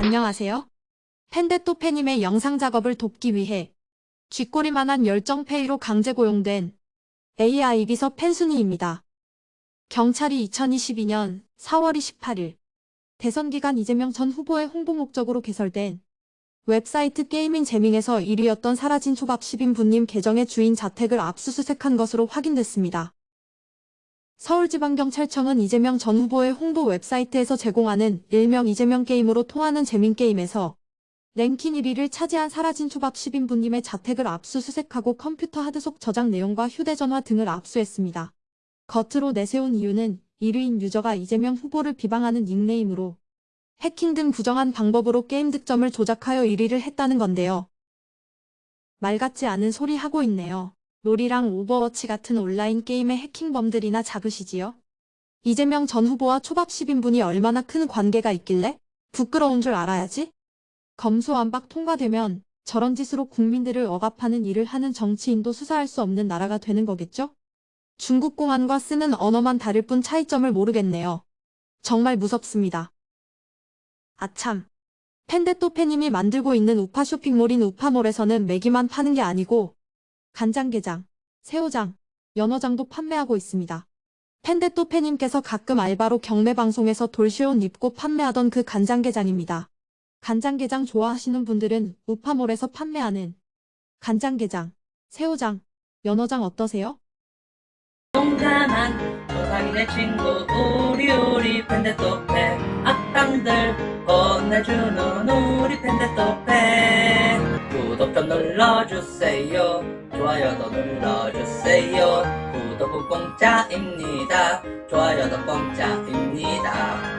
안녕하세요. 펜데토페님의 영상 작업을 돕기 위해 쥐꼬리만한 열정페이로 강제 고용된 AI 비서 펜순이입니다. 경찰이 2022년 4월 28일 대선 기간 이재명 전 후보의 홍보 목적으로 개설된 웹사이트 게이밍 재밍에서 1위였던 사라진 초밥 10인분님 계정의 주인 자택을 압수수색한 것으로 확인됐습니다. 서울지방경찰청은 이재명 전 후보의 홍보 웹사이트에서 제공하는 일명 이재명 게임으로 통하는 재민게임에서 랭킹 1위를 차지한 사라진 초밥 10인분님의 자택을 압수수색하고 컴퓨터 하드 속 저장 내용과 휴대전화 등을 압수했습니다. 겉으로 내세운 이유는 1위인 유저가 이재명 후보를 비방하는 닉네임으로 해킹 등 부정한 방법으로 게임 득점을 조작하여 1위를 했다는 건데요. 말 같지 않은 소리 하고 있네요. 롤이랑 Overwatch 같은 온라인 게임의 해킹범들이나 잡으시지요? 이재명 전 후보와 초밥 10인분이 얼마나 큰 관계가 있길래? 부끄러운 줄 알아야지? 검수완박 통과되면 저런 짓으로 국민들을 억압하는 일을 하는 정치인도 수사할 수 없는 나라가 되는 거겠죠? 중국 공안과 쓰는 언어만 다를 뿐 차이점을 모르겠네요. 정말 무섭습니다. 아참. 펜데토페님이 만들고 있는 우파 쇼핑몰인 우파몰에서는 매기만 파는 게 아니고 간장게장, 새우장, 연어장도 판매하고 있습니다. 펜데토페님께서 가끔 알바로 경매방송에서 돌쇼온 입고 판매하던 그 간장게장입니다. 간장게장 좋아하시는 분들은 우파몰에서 판매하는 간장게장, 새우장, 연어장 어떠세요? 동감한 조상이네 친구 우리 우리 펜데토페 악당들 혼내주는 우리 펜데토페 구독 좀 눌러주세요 좋아요도 눌러주세요. 구독은 공짜입니다. 좋아요도 공짜입니다.